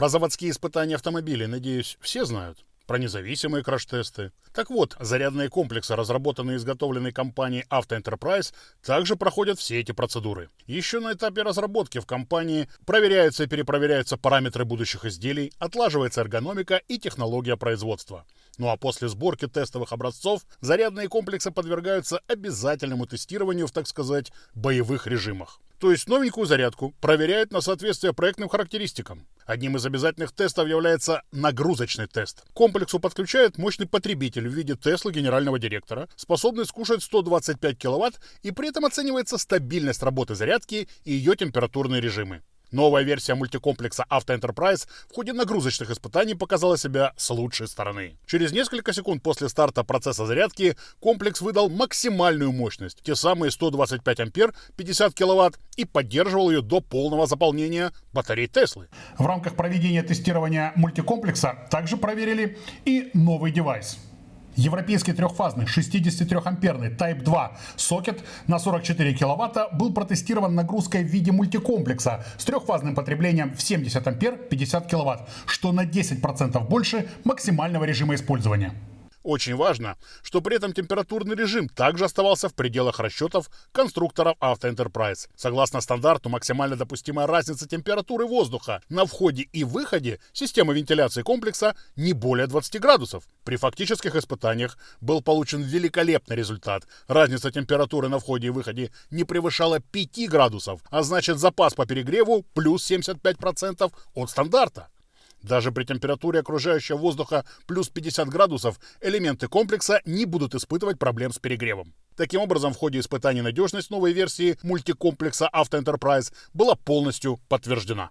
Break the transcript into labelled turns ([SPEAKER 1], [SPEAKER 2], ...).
[SPEAKER 1] Про заводские испытания автомобилей, надеюсь, все знают про независимые краш-тесты. Так вот, зарядные комплексы, разработанные и изготовленные компанией Enterprise, также проходят все эти процедуры. Еще на этапе разработки в компании проверяются и перепроверяются параметры будущих изделий, отлаживается эргономика и технология производства. Ну а после сборки тестовых образцов зарядные комплексы подвергаются обязательному тестированию в, так сказать, боевых режимах. То есть новенькую зарядку проверяют на соответствие проектным характеристикам. Одним из обязательных тестов является нагрузочный тест. К комплексу подключают мощный потребитель в виде Теслы генерального директора, способный скушать 125 киловатт, и при этом оценивается стабильность работы зарядки и ее температурные режимы. Новая версия мультикомплекса Auto Enterprise в ходе нагрузочных испытаний показала себя с лучшей стороны. Через несколько секунд после старта процесса зарядки комплекс выдал максимальную мощность, те самые 125 ампер, 50 киловатт, и поддерживал ее до полного заполнения батарей Теслы.
[SPEAKER 2] В рамках проведения тестирования мультикомплекса также проверили и новый девайс – Европейский трехфазный 63-амперный Type 2 сокет на 44 киловатта был протестирован нагрузкой в виде мультикомплекса с трехфазным потреблением в 70 ампер 50 киловатт, что на 10% больше максимального режима использования.
[SPEAKER 1] Очень важно, что при этом температурный режим также оставался в пределах расчетов конструкторов Auto Enterprise. Согласно стандарту, максимально допустимая разница температуры воздуха на входе и выходе системы вентиляции комплекса не более 20 градусов. При фактических испытаниях был получен великолепный результат. Разница температуры на входе и выходе не превышала 5 градусов, а значит запас по перегреву плюс 75% от стандарта. Даже при температуре окружающего воздуха плюс 50 градусов элементы комплекса не будут испытывать проблем с перегревом. Таким образом, в ходе испытаний надежность новой версии мультикомплекса Auto Enterprise была полностью подтверждена.